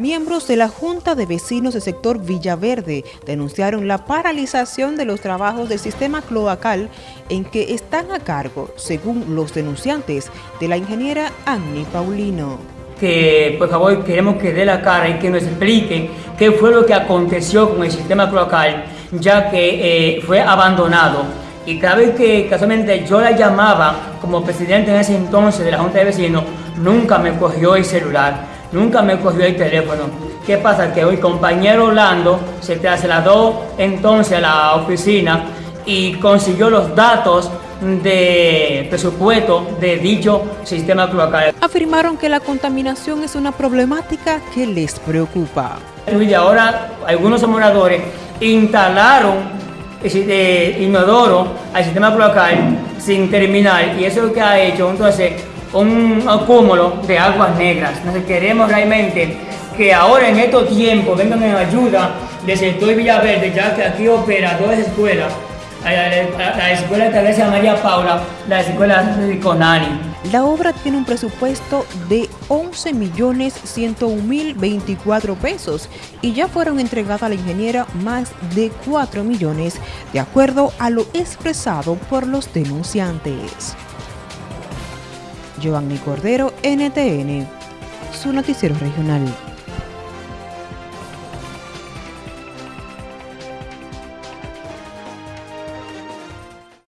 Miembros de la Junta de Vecinos del sector Villaverde denunciaron la paralización de los trabajos del sistema cloacal en que están a cargo, según los denunciantes, de la ingeniera Annie Paulino. Que por favor queremos que dé la cara y que nos explique qué fue lo que aconteció con el sistema cloacal, ya que eh, fue abandonado. Y cada vez que casualmente yo la llamaba como presidente en ese entonces de la Junta de Vecinos, nunca me cogió el celular nunca me cogió el teléfono. ¿Qué pasa? Que hoy compañero Orlando se trasladó entonces a la oficina y consiguió los datos de presupuesto de dicho sistema cloacal. Afirmaron que la contaminación es una problemática que les preocupa. Y ahora algunos moradores instalaron inodoro al sistema cloacal sin terminar y eso es lo que ha hecho entonces un acúmulo de aguas negras. Entonces queremos realmente que ahora en estos tiempos vengan en ayuda del sector Villaverde, ya que aquí opera dos escuelas, la, escuela de Teresa María Paula, la escuela de Conani. La obra tiene un presupuesto de 11 millones 101 mil 24 pesos y ya fueron entregadas a la ingeniera más de 4 millones, de acuerdo a lo expresado por los denunciantes. Giovanni Cordero, NTN, su noticiero regional.